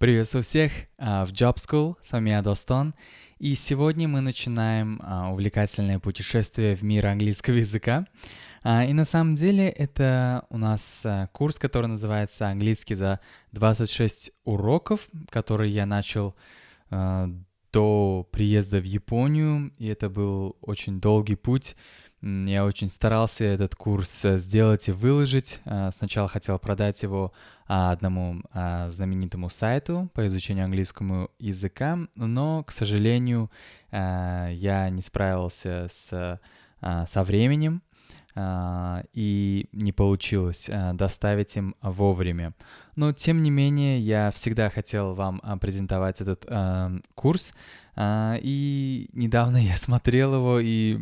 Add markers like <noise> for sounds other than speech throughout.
Приветствую всех а, в Job School, с вами я Достон, и сегодня мы начинаем а, увлекательное путешествие в мир английского языка. А, и на самом деле это у нас курс, который называется «Английский за 26 уроков», который я начал до приезда в Японию, и это был очень долгий путь, я очень старался этот курс э, сделать и выложить. Э, сначала хотел продать его а, одному а, знаменитому сайту по изучению английского языка, но, к сожалению, я не справился с, со временем, и не получилось доставить им вовремя. Но, тем не менее, я всегда хотел вам презентовать этот курс, а, и недавно <laughs> я смотрел его, и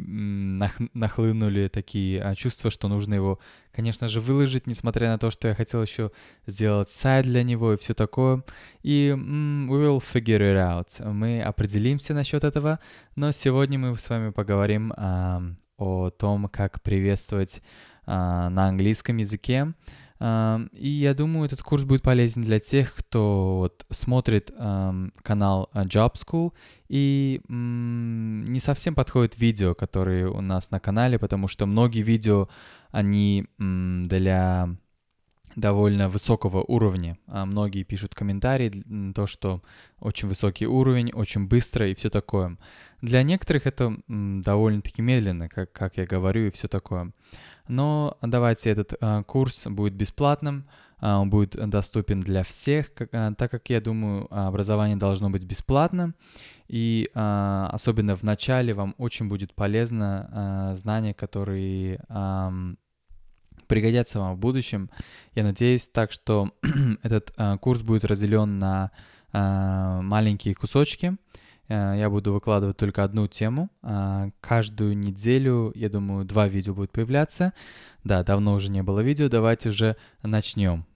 нахлынули такие а, чувства, что нужно его, конечно же, выложить, несмотря на то, что я хотел еще сделать сайт для него и все такое. И we will figure it out. Мы определимся насчет этого, но сегодня мы с вами поговорим а, о том, как приветствовать на английском языке. И я думаю, этот курс будет полезен для тех, кто вот смотрит канал Job School и не совсем подходит видео, которые у нас на канале, потому что многие видео, они для довольно высокого уровня. А многие пишут комментарии, то, что очень высокий уровень, очень быстро и все такое. Для некоторых это довольно-таки медленно, как, как я говорю, и все такое. Но давайте этот э, курс будет бесплатным, э, он будет доступен для всех, как, э, так как я думаю, образование должно быть бесплатным. И э, особенно в начале вам очень будет полезно э, знания, которые э, пригодятся вам в будущем. Я надеюсь так, что <clears throat> этот э, курс будет разделен на э, маленькие кусочки. Э, я буду выкладывать только одну тему. Э, каждую неделю, я думаю, два видео будут появляться. Да, давно уже не было видео, давайте уже начнем.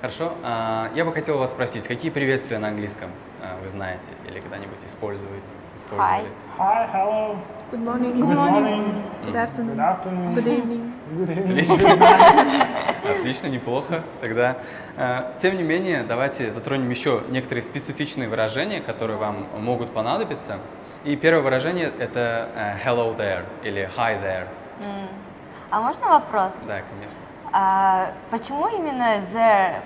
Хорошо. А, я бы хотел вас спросить, какие приветствия на английском а, вы знаете или когда-нибудь используете? Hi. Hi, hello. Good morning. Good morning. Good afternoon. Good afternoon. Good evening. Good evening. Отлично. <laughs> Отлично, неплохо. Тогда, а, тем не менее, давайте затронем еще некоторые специфичные выражения, которые вам могут понадобиться. И первое выражение – это hello there или hi there. А можно вопрос? Да, конечно. А, почему именно there?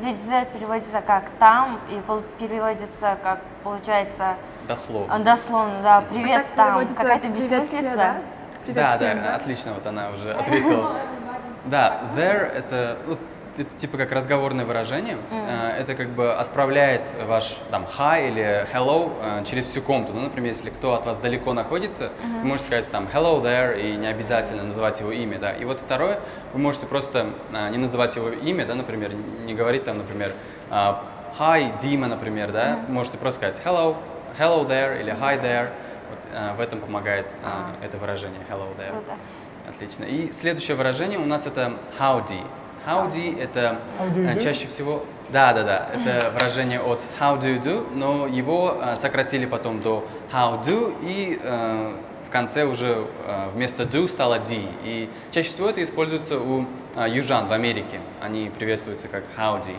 Ведь there переводится как там и переводится как получается дословно. Дословно, да. Привет а там. Какая-то бессмыслица. Да? Привет да, всем, да, да, отлично, вот она уже ответила. Да, there это вот, это типа как разговорное выражение. Mm. Это как бы отправляет ваш там hi или hello э, через всю комнату. Ну, например, если кто от вас далеко находится, mm-hmm. вы можете сказать там hello there и не обязательно называть его имя, да. И вот второе, вы можете просто э, не называть его имя, да, например, не говорить там, например, hi Дима, например, да. Mm-hmm. Можете просто сказать hello, hello there или hi there. Вот, в этом помогает mm-hmm. это выражение hello there. Круто. Отлично. И следующее выражение у нас это howdy. Howdy – это How э, чаще всего… Да, да, да, это <laughs> выражение от how do you do, но его э, сократили потом до how do, и э, в конце уже э, вместо do стало d. И чаще всего это используется у э, южан в Америке. Они приветствуются как howdy.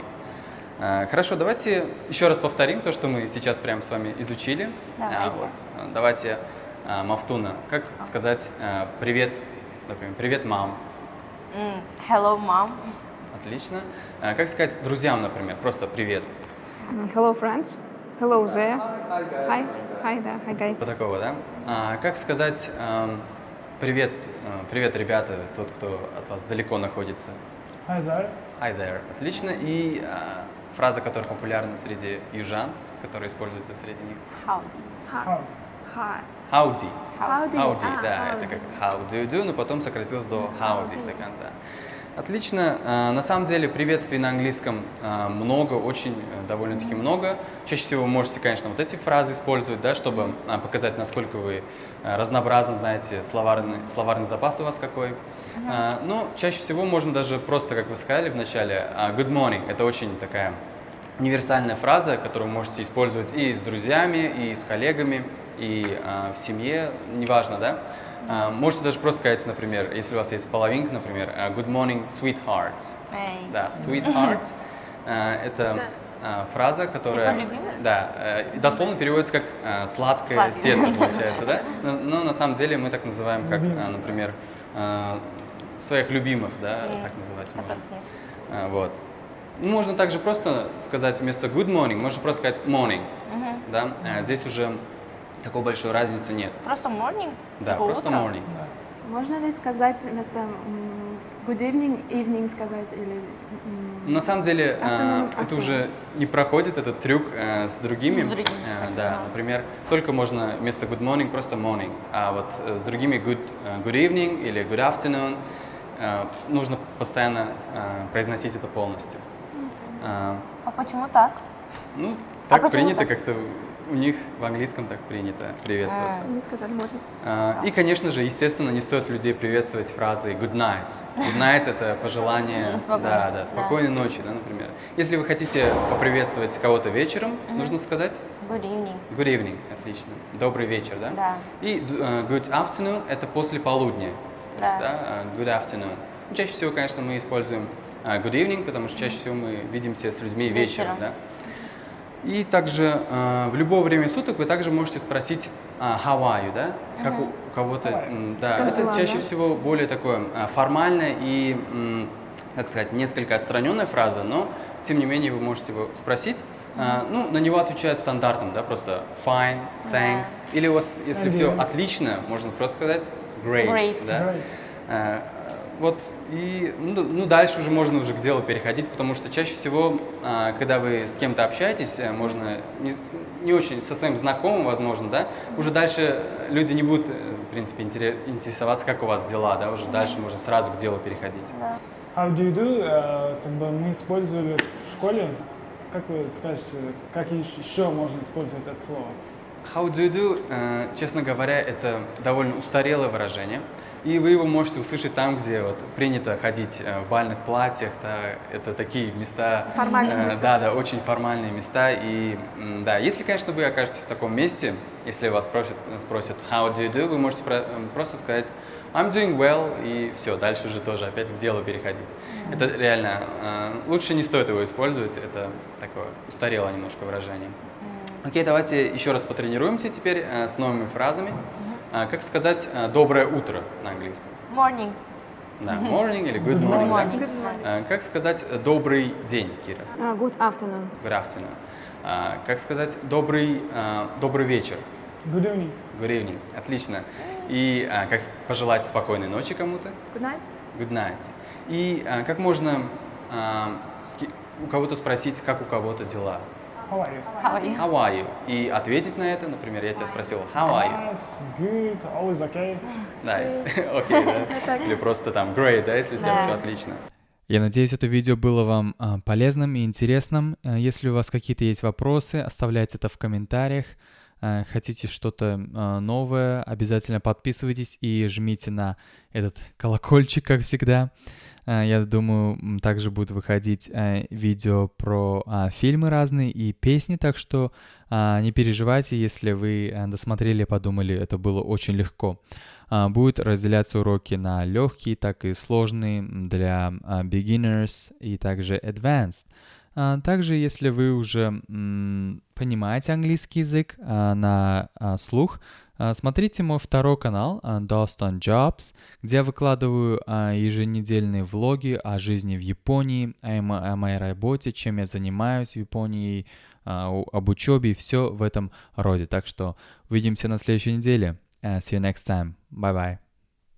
Э, хорошо, давайте еще раз повторим то, что мы сейчас прямо с вами изучили. Давайте. А, вот, давайте, э, Мафтуна, как сказать э, привет, например, привет, мам. Hello, mom. Отлично. А как сказать друзьям, например, просто привет? Hello, friends. Hello there. Hi. Hi, да. Hi, guys. По такого, да? А как сказать привет, э, привет, ребята, тот, кто от вас далеко находится? Hi there. Hi there. Отлично. И э, фраза, которая популярна среди южан, которая используется среди них? Howdy. How? Howdy. Howdy. Howdy, А, да, howdy. это как how do you do, но потом сократилось до howdy до конца. Отлично. А, На самом деле приветствий на английском а, много, очень э, довольно-таки много. Чаще всего вы можете, конечно, вот эти фразы использовать, да, чтобы а, показать, насколько вы разнообразны, знаете, словарный, словарный запас у вас какой. Но чаще всего можно даже просто, как вы сказали в начале, good morning. Это очень такая универсальная фраза, которую вы можете использовать и с друзьями, и с коллегами, и а, в семье, неважно, да. А, можете даже просто сказать, например, если у вас есть половинка, например, а, good morning, sweetheart. Эй. Да, sweetheart. <laughs> А, это а, фраза, которая... Типа? Да, э, дословно переводится как э, сладкое Сладкое. сердце, <laughs> получается, да? Но, но на самом деле мы так называем, как, а, например, э, своих любимых, да, так называть можно. А, Вот. Ну, Можно также просто сказать вместо good morning, можно просто сказать morning, Мгм. да? А Здесь уже такой большой разницы нет. Просто morning? Да, типа просто утро? morning. Можно ли сказать вместо good evening, evening сказать или... На самом деле, а, Afternoon, это afternoon. уже не проходит этот трюк э, с другими. С другими, Э, да, например, только можно вместо good morning просто morning, а вот э, с другими good, э, good evening или good afternoon э, нужно постоянно э, произносить это полностью. А, А почему так? ну, так почему принято, как-то у них в английском так принято приветствоваться. Не сказать можно. А, И, конечно же, естественно, не стоит людей приветствовать фразой good night. Good night это пожелание, <laughs> Спокойной, да, да, да. спокойной ночи, да, например. Если вы хотите поприветствовать кого-то вечером, нужно сказать Good evening. good evening, отлично, добрый вечер, да? Да. И э, good afternoon это после полудня, Да. есть, да, э, good afternoon. Ну, чаще всего, конечно, мы используем э, good evening, потому что чаще всего мы видимся с людьми вечером, Вечером. да. И также э, в любое время суток вы также можете спросить а, how are you, да? Как у, у кого-то, да, Как это дела, чаще да? всего более такое а, формальное и, как сказать, несколько отстраненная фраза, но тем не менее вы можете его спросить. А, ну, на него отвечают стандартным, да, просто fine, thanks. Или у вас, если все отлично, можно просто сказать great, Great. да. Great. Вот и ну, ну, дальше уже можно уже к делу переходить, потому что чаще всего, а, когда вы с кем-то общаетесь, э, можно не, не очень со своим знакомым, возможно, да, уже дальше люди не будут, э, в принципе, интере- интересоваться, как у вас дела, да, уже дальше можно сразу к делу переходить. Да. How do you do? э, как бы мы использовали в школе. Как вы скажете, как еще можно использовать это слово? How do you do, э, честно говоря, это довольно устарелое выражение. И вы его можете услышать там, где вот принято ходить э, в бальных платьях. Да, это такие места. Формальные э, места. Да, да, очень формальные места. И да, если, конечно, вы окажетесь в таком месте, если вас спросят, спросят how do you do, вы можете про- э, просто сказать I'm doing well, и все, дальше уже тоже опять к делу переходить. Это реально, э, лучше не стоит его использовать, это такое устарелое немножко выражение. Окей, давайте еще раз потренируемся теперь э, с новыми фразами. А, как сказать э, «доброе утро» на английском? Morning. Да, morning или good Good morning. да? morning. А, как сказать э, «добрый день», Кира? А, good afternoon. Good afternoon. А, как сказать «добрый, добрый вечер»? Good evening. Good evening. Отлично. И а, как пожелать спокойной ночи кому-то? Good night. Good night. И а, как можно а, у кого-то спросить, как у кого-то дела? How are you? How are you? How are you? И ответить на это, например, я тебя спросил, how are you? Nice, good, always okay. <laughs> Да, <laughs> окей, да. Или просто там great, да, если у тебя все отлично. Я надеюсь, это видео было вам а, полезным и интересным. А, Если у вас какие-то есть вопросы, оставляйте это в комментариях. А, Хотите что-то а, новое, обязательно подписывайтесь и жмите на этот колокольчик, как всегда. А, Я думаю, также будут выходить видео про а, фильмы разные и песни, так что а, не переживайте, если вы досмотрели подумали, это было очень легко. А, Будут разделяться уроки на легкие, так и сложные для beginners и также advanced. А, Также, если вы уже понимаете английский язык а, на а, слух, смотрите мой второй канал Doston Jobs, где я выкладываю еженедельные влоги о жизни в Японии, о, мо- о моей работе, чем я занимаюсь в Японии, об учебе и все в этом роде. Так что увидимся на следующей неделе. Uh, see you next time. Bye bye.